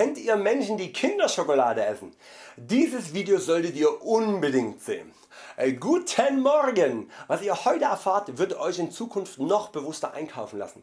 Kennt ihr Menschen die Kinderschokolade essen? Dieses Video solltet ihr unbedingt sehen. Äh, guten Morgen! Was ihr heute erfahrt wird Euch in Zukunft noch bewusster einkaufen lassen.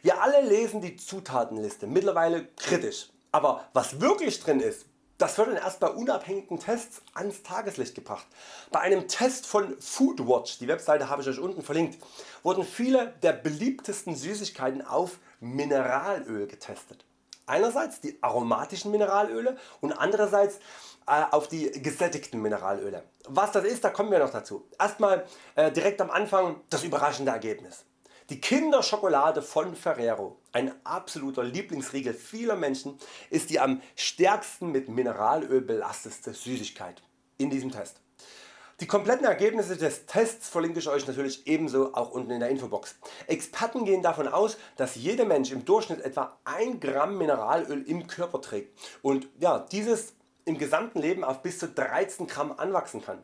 Wir alle lesen die Zutatenliste mittlerweile kritisch, aber was wirklich drin ist, das wird dann erst bei unabhängigen Tests ans Tageslicht gebracht. Bei einem Test von Foodwatch, die Webseite habe ich Euch unten verlinkt, wurden viele der beliebtesten Süßigkeiten auf Mineralöl getestet. Einerseits die aromatischen Mineralöle und andererseits äh, auf die gesättigten Mineralöle. Was das ist, da kommen wir noch dazu. Erstmal äh, direkt am Anfang das überraschende Ergebnis. Die Kinderschokolade von Ferrero, ein absoluter Lieblingsriegel vieler Menschen, ist die am stärksten mit Mineralöl belastete Süßigkeit in diesem Test. Die kompletten Ergebnisse des Tests verlinke ich Euch natürlich ebenso auch unten in der Infobox. Experten gehen davon aus, dass jeder Mensch im Durchschnitt etwa 1 Gramm Mineralöl im Körper trägt und ja, dieses im gesamten Leben auf bis zu 13 Gramm anwachsen kann.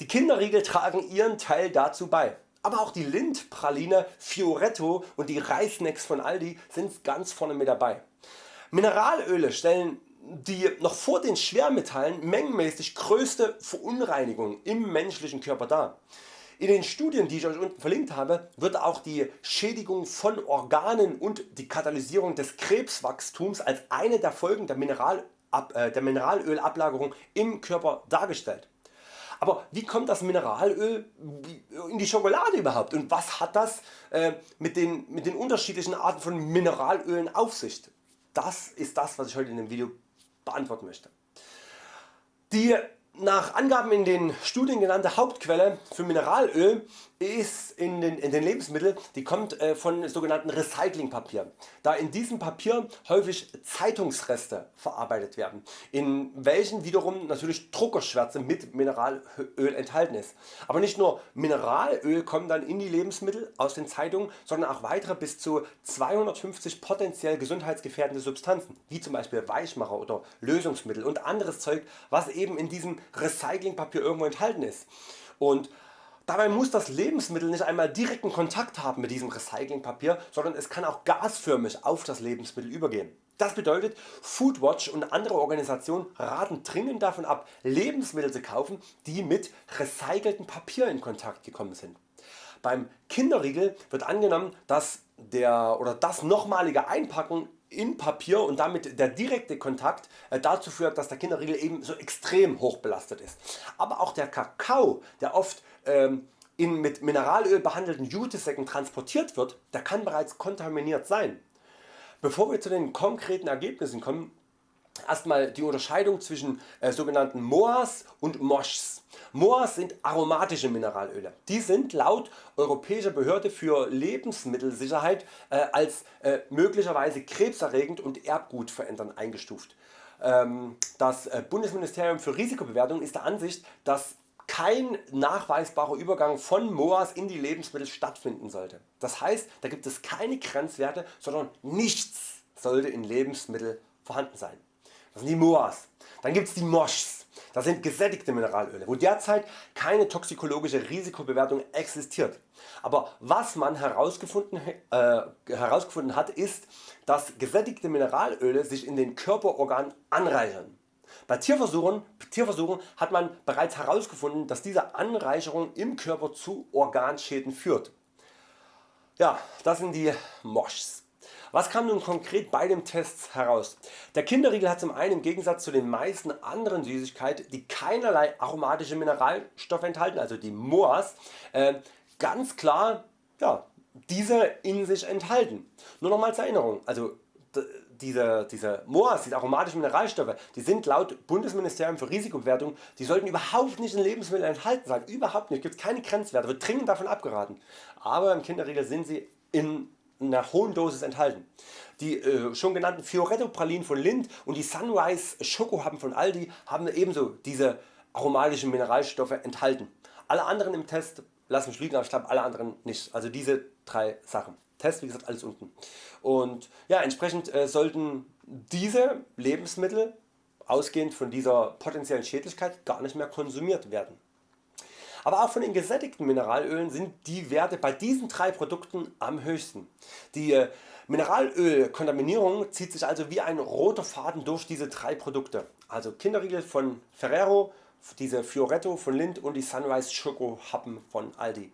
Die Kinderriegel tragen ihren Teil dazu bei. Aber auch die Lindpraline Fioretto und die Reisnecks von Aldi sind ganz vorne mit dabei. Mineralöle stellen die noch vor den Schwermetallen mengenmäßig größte Verunreinigung im menschlichen Körper dar. In den Studien die ich Euch unten verlinkt habe wird auch die Schädigung von Organen und die Katalysierung des Krebswachstums als eine der Folgen der, Mineral, äh, der Mineralölablagerung im Körper dargestellt. Aber wie kommt das Mineralöl in die Schokolade überhaupt und was hat das äh, mit den, mit den unterschiedlichen Arten von Mineralölen auf sich? Das ist das was ich heute in dem Video beantworten möchte. Die nach Angaben in den Studien genannte Hauptquelle für Mineralöl ist in den, in den Lebensmitteln, die kommt äh, von sogenannten Recyclingpapier, da in diesem Papier häufig Zeitungsreste verarbeitet werden, in welchen wiederum natürlich Druckerschwärze mit Mineralöl enthalten ist. Aber nicht nur Mineralöl kommt dann in die Lebensmittel aus den Zeitungen, sondern auch weitere bis zu 250 potenziell gesundheitsgefährdende Substanzen, wie zum Beispiel Weichmacher oder Lösungsmittel und anderes Zeug, was eben in diesem Recyclingpapier irgendwo enthalten ist. Und Dabei muss das Lebensmittel nicht einmal direkten Kontakt haben mit diesem Recyclingpapier, sondern es kann auch gasförmig auf das Lebensmittel übergehen. Das bedeutet Foodwatch und andere Organisationen raten dringend davon ab Lebensmittel zu kaufen die mit recyceltem Papier in Kontakt gekommen sind. Beim Kinderriegel wird angenommen dass der oder das nochmalige Einpacken in Papier und damit der direkte Kontakt äh, dazu führt dass der Kinderriegel eben so extrem hoch belastet ist. Aber auch der Kakao der oft ähm, in mit Mineralöl behandelten Jutesäcken transportiert wird, der kann bereits kontaminiert sein. Bevor wir zu den konkreten Ergebnissen kommen, erstmal die Unterscheidung zwischen äh, sogenannten MOAs und MOSHs. MOAs sind aromatische Mineralöle. Die sind laut Europäischer Behörde für Lebensmittelsicherheit äh, als äh, möglicherweise krebserregend und erbgutverändernd eingestuft. Ähm, das äh, Bundesministerium für Risikobewertung ist der Ansicht, dass kein nachweisbarer Übergang von MOAs in die Lebensmittel stattfinden sollte. Das heißt da gibt es keine Grenzwerte, sondern nichts sollte in Lebensmitteln vorhanden sein. Das sind die MOAs. Dann gibt es die MOSHs. Das sind gesättigte Mineralöle, wo derzeit keine toxikologische Risikobewertung existiert. Aber was man herausgefunden, äh, herausgefunden hat ist, dass gesättigte Mineralöle sich in den Körperorganen anreichern. Bei Tierversuchen, Tierversuchen hat man bereits herausgefunden, dass diese Anreicherung im Körper zu Organschäden führt. Ja, das sind die MOSHs. Was kam nun konkret bei dem Test heraus? Der Kinderriegel hat zum einen im Gegensatz zu den meisten anderen Süßigkeiten, die keinerlei aromatische Mineralstoffe enthalten, also die MOAs, äh, ganz klar ja, diese in sich enthalten. Nur nochmal zur Erinnerung, also diese, diese MOAs, diese aromatischen Mineralstoffe, die sind laut Bundesministerium für Risikobewertung, die sollten überhaupt nicht in Lebensmitteln enthalten sein, überhaupt nicht, gibt keine Grenzwerte, wird dringend davon abgeraten. Aber im Kinderriegel sind sie in einer hohen Dosis enthalten. Die äh, schon genannten Fioretto Pralinen von Lind und die Sunrise Schokohappen von Aldi haben ebenso diese aromatischen Mineralstoffe enthalten. Alle anderen im Test lassen mich lügen, aber ich glaube alle anderen nicht. Also diese drei Sachen. Test wie gesagt alles unten. Und ja, entsprechend äh, sollten diese Lebensmittel ausgehend von dieser potenziellen Schädlichkeit gar nicht mehr konsumiert werden. Aber auch von den gesättigten Mineralölen sind die Werte bei diesen drei Produkten am höchsten. Die äh, Mineralölkontaminierung zieht sich also wie ein roter Faden durch diese drei Produkte, also Kinderriegel von Ferrero, diese Fioretto von Lind und die Sunrise Schoko Happen von Aldi.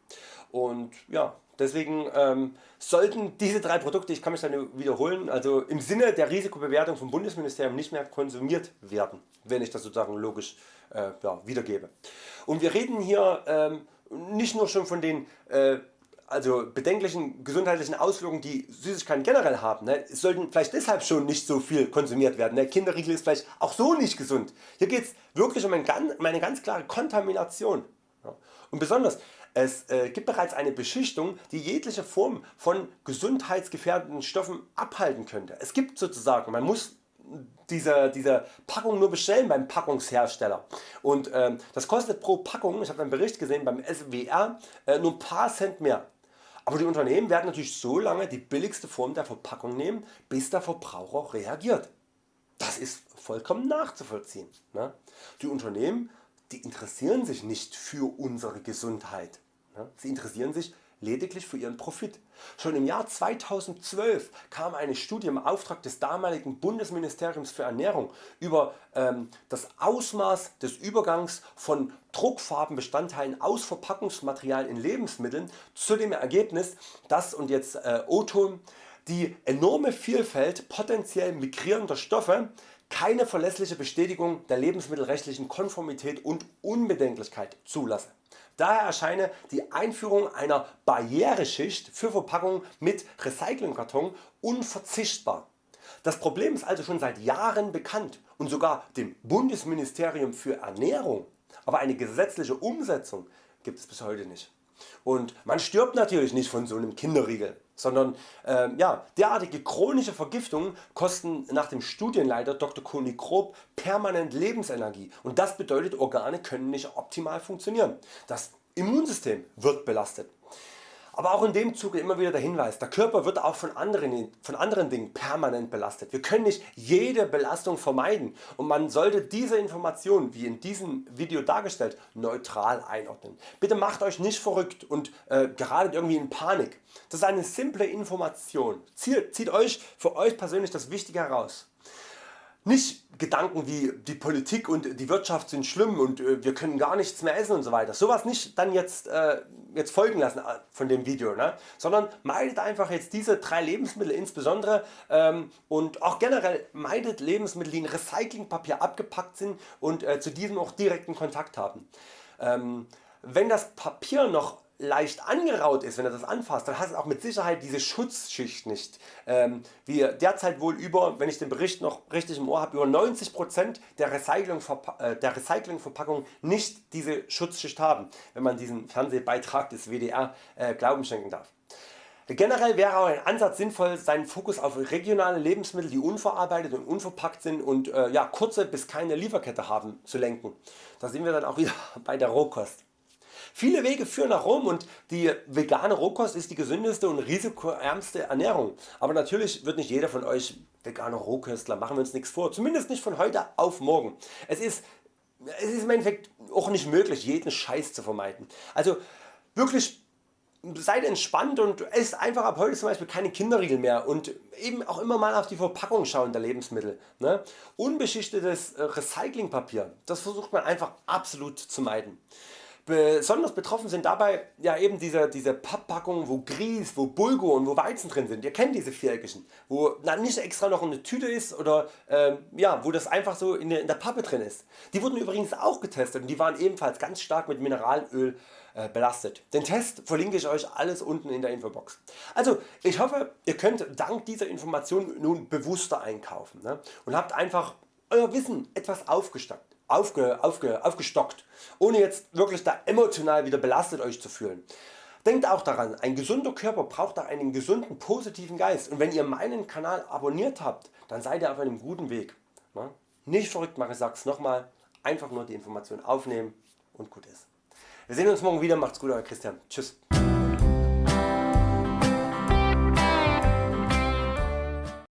Und ja, deswegen ähm, sollten diese drei Produkte, ich kann mich dann wiederholen, also im Sinne der Risikobewertung vom Bundesministerium nicht mehr konsumiert werden, wenn ich das sozusagen logisch äh, ja, wiedergebe. Und wir reden hier ähm, nicht nur schon von den äh, also bedenklichen gesundheitlichen Auswirkungen die Süßigkeiten generell haben, ne, sollten vielleicht deshalb schon nicht so viel konsumiert werden. Ne. Kinderriegel ist vielleicht auch so nicht gesund. Hier geht es wirklich um, ein, um, eine ganz klare Kontamination. Ja. Und besonders es äh, gibt bereits eine Beschichtung die jegliche Form von gesundheitsgefährdenden Stoffen abhalten könnte. Es gibt sozusagen, man muss diese, diese Packung nur bestellen beim Packungshersteller und äh, das kostet pro Packung, ich habe einen Bericht gesehen beim SWR, äh, nur ein paar Cent mehr. Aber die Unternehmen werden natürlich so lange die billigste Form der Verpackung nehmen, bis der Verbraucher reagiert. Das ist vollkommen nachzuvollziehen. Ne? Die Unternehmen die interessieren sich nicht für unsere Gesundheit. Ne? Sie interessieren sich lediglich für ihren Profit. Schon im Jahr 2012 kam eine Studie im Auftrag des damaligen Bundesministeriums für Ernährung über ähm, das Ausmaß des Übergangs von Druckfarbenbestandteilen aus Verpackungsmaterial in Lebensmitteln zu dem Ergebnis, dass und jetzt äh, die enorme Vielfalt potenziell migrierender Stoffe keine verlässliche Bestätigung der lebensmittelrechtlichen Konformität und Unbedenklichkeit zulasse. Daher erscheine die Einführung einer Barriereschicht für Verpackungen mit Recyclingkarton unverzichtbar. Das Problem ist also schon seit Jahren bekannt und sogar dem Bundesministerium für Ernährung, aber eine gesetzliche Umsetzung gibt es bis heute nicht. Und man stirbt natürlich nicht von so einem Kinderriegel, sondern äh, ja, derartige chronische Vergiftungen kosten nach dem Studienleiter Dr. Koni Grob permanent Lebensenergie und das bedeutet Organe können nicht optimal funktionieren. Das Immunsystem wird belastet. Aber auch in dem Zuge immer wieder der Hinweis, der Körper wird auch von anderen, von anderen Dingen permanent belastet. Wir können nicht jede Belastung vermeiden und man sollte diese Information wie in diesem Video dargestellt neutral einordnen. Bitte macht Euch nicht verrückt und äh, geratet irgendwie in Panik. Das ist eine simple Information. Zieht Euch für Euch persönlich das Wichtige heraus. Nicht Gedanken wie die Politik und die Wirtschaft sind schlimm und äh, wir können gar nichts mehr essen und so weiter. Sowas nicht dann jetzt, äh, jetzt folgen lassen äh, von dem Video, ne? sondern meidet einfach jetzt diese drei Lebensmittel insbesondere ähm, und auch generell meidet Lebensmittel die in Recyclingpapier abgepackt sind und äh, zu diesem auch direkten Kontakt haben. Ähm, wenn das Papier noch leicht angeraut ist, wenn du das anfasst, dann hast du auch mit Sicherheit diese Schutzschicht nicht. Ähm, wie derzeit wohl über, wenn ich den Bericht noch richtig im Ohr habe, über 90% der, Recycling äh, der Recyclingverpackungen nicht diese Schutzschicht haben, wenn man diesen Fernsehbeitrag des WDR äh, Glauben schenken darf. Generell wäre auch ein Ansatz sinnvoll seinen Fokus auf regionale Lebensmittel die unverarbeitet und unverpackt sind und äh, ja, kurze bis keine Lieferkette haben zu lenken. Da sind wir dann auch wieder bei der Rohkost. Viele Wege führen nach Rom und die vegane Rohkost ist die gesündeste und risikoärmste Ernährung. Aber natürlich wird nicht jeder von Euch veganer Rohköstler, machen wir uns nichts vor. Zumindest nicht von heute auf morgen. Es ist, es ist im Endeffekt auch nicht möglich jeden Scheiß zu vermeiden. Also wirklich seid entspannt und esst einfach ab heute zum Beispiel keine Kinderriegel mehr und eben auch immer mal auf die Verpackung schauen der Lebensmittel. Ne? Unbeschichtetes äh, Recyclingpapier, das versucht man einfach absolut zu meiden. Besonders betroffen sind dabei ja eben diese, diese Papppackungen wo Grieß, wo Bulgur und wo Weizen drin sind. Ihr kennt diese viereckigen, wo dann nicht extra noch eine Tüte ist oder äh, ja, wo das einfach so in der, in der, Pappe drin ist. Die wurden übrigens auch getestet und die waren ebenfalls ganz stark mit Mineralöl äh, belastet. Den Test verlinke ich Euch alles unten in der Infobox. Also ich hoffe ihr könnt dank dieser Information nun bewusster einkaufen ne? und habt einfach Euer Wissen etwas aufgestockt aufge, aufge, aufgestockt, ohne jetzt wirklich da emotional wieder belastet Euch zu fühlen. Denkt auch daran, ein gesunder Körper braucht auch einen gesunden positiven Geist und wenn ihr meinen Kanal abonniert habt, dann seid ihr auf einem guten Weg. Nicht verrückt machen, ich sag's nochmal, einfach nur die Information aufnehmen und gut ist. Wir sehen uns morgen wieder, macht's gut Euer Christian, tschüss.